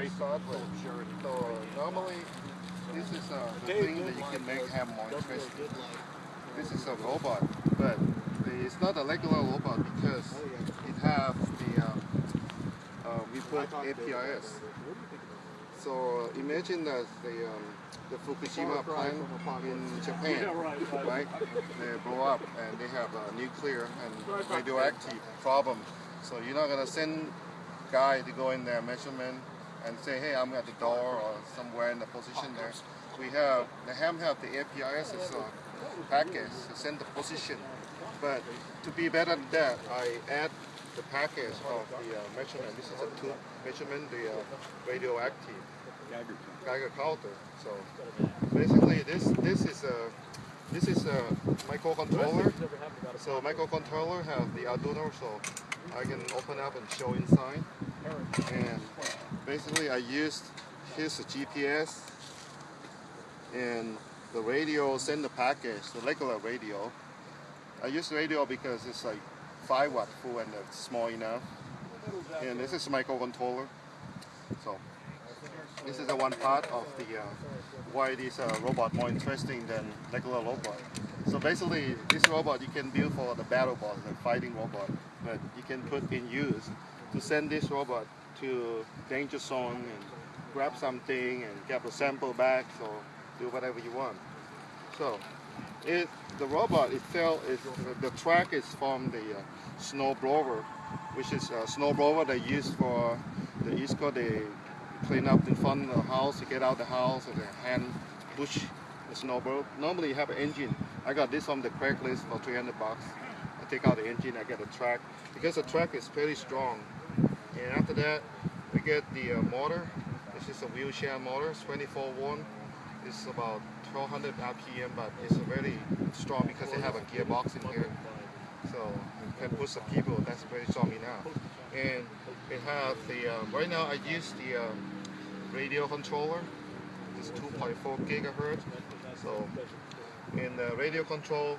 space software. So normally, this is uh, thing that you can make ham more interesting. This is a robot, but it's not a regular robot because it has the uh, uh, we put APRS. So uh, imagine that the um, the Fukushima plant in Japan, right? They blow up and they have a nuclear and radioactive problem. So you're not gonna send guy to go in there measurement and say, hey, I'm at the door or somewhere in the position there. We have the ham have the APRS as a package to send the position. But to be better than that, I add the package of the uh, measurement. This is a two measurement, the uh, radioactive Geiger counter. So basically, this this is a this is a microcontroller. So microcontroller have the Arduino, so I can open up and show inside. And basically, I used his GPS and the radio send the package, the regular radio. I use radio because it's like 5 watt full and it's small enough. And this is microcontroller. So this is the one part of the uh, why this uh, robot more interesting than regular robot. So basically, this robot you can build for the BattleBots, the fighting robot, but you can put in use to send this robot to danger zone and grab something and get a sample back, or do whatever you want. So, it the robot itself is the track is from the uh, snow blower, which is a snow blower they use for the East Coast. They clean up in front of the house, to get out the house, and the hand push the snow. Normally you have an engine. I got this on the Craigslist for 300 bucks. I take out the engine, I get a track because the track is very strong. And after that, we get the uh, motor. This is a wheelchair motor, 24 one. It's about 1200 RPM, but it's very strong because they have a gearbox in here. So you can push some people, that's very strong enough. And it have the, uh, right now I use the uh, radio controller. It's 2.4 gigahertz. So in the radio control,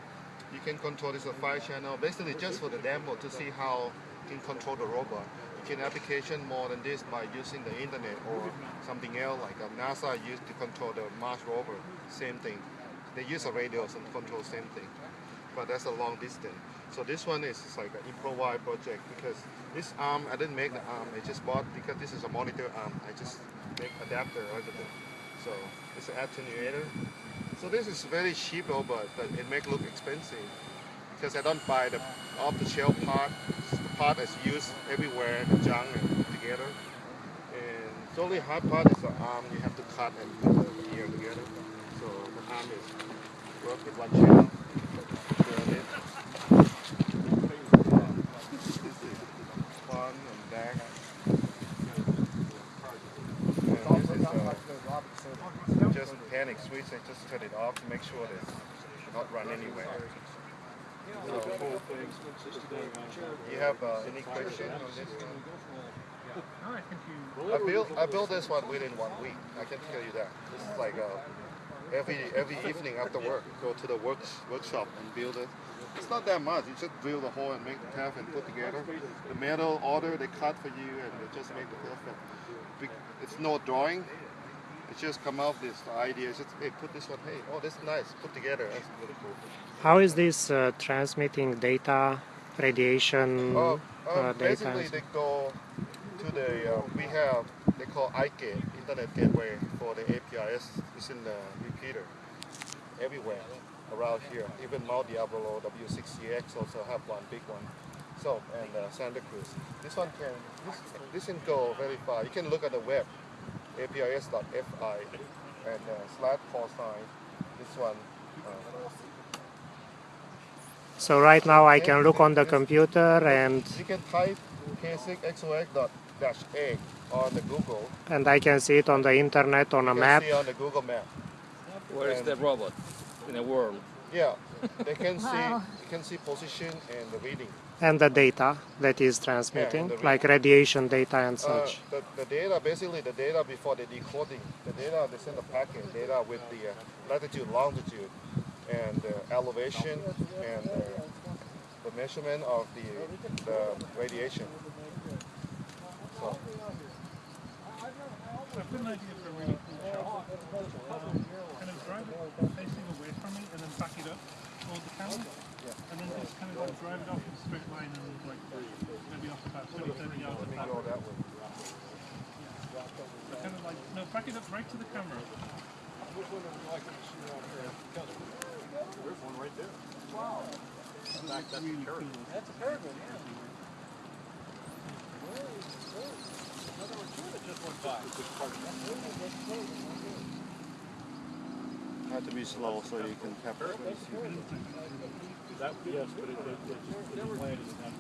you can control this five channel, basically just for the demo to see how you can control the robot. You can application more than this by using the internet or something else like uh, NASA used to control the Mars rover, same thing. They use a radio to control same thing, but that's a long distance. So this one is like an improvised project because this arm, I didn't make the arm, I just bought because this is a monitor arm, I just make adapter. So it's an attenuator. So this is very cheap robot, but it make look expensive because I don't buy the off-the-shelf part. The part is used everywhere, the junk and together. And the only hard part is the arm. You have to cut and put the gear together. So the arm is work with one channel. Turn it. This is front and back. And this is uh, just panic switch and just turn it off to make sure that it's not run anywhere. So, you have uh, any question on this one? I built I built this one within one week. I can tell you that. Is like uh, every every evening after work, go to the work workshop and build it. It's not that much. You just drill the hole and make the path and put together. The metal order they cut for you and they just make the perfect. It's no drawing. It just come out this idea. Just hey, put this one. Hey, oh, this is nice. Put together. That's really cool. How is this uh, transmitting data, radiation Uh, uh, um, data? basically, they go to the uh, we have they call iGate Internet Gateway for the APRS. It's in the repeater everywhere around here. Even Mount Diablo W6CX also have one big one. So and uh, Santa Cruz. This one can this this can go very far. You can look at the web aprs.fi and uh, slash call sign. This one. Uh, So right now I can look on the computer and you can type k6xox.a on the Google. and I can see it on the internet on a map. see on the Google map. Where is And- the robot in the world? Yeah, they can see you can see position and the reading. and the data that is transmitting, the like radiation data and Uh, such. the, the data, basically the data before the decoding, the data they send a packet, data with the uh, latitude, longitude, and uh, elevation, and uh, the measurement of the the radiation. So got an idea for a kind of drive it facing away from me and then back it up toward the camera. And then just kind of like drive it off in a straight line and like maybe off about 20, 30 yards of that. So kind of like, no, back it up right to the camera. That's really cool. That's a peregrine, yeah. Have to be slow so you can capture. That, yes, but it, it, it, it landed in that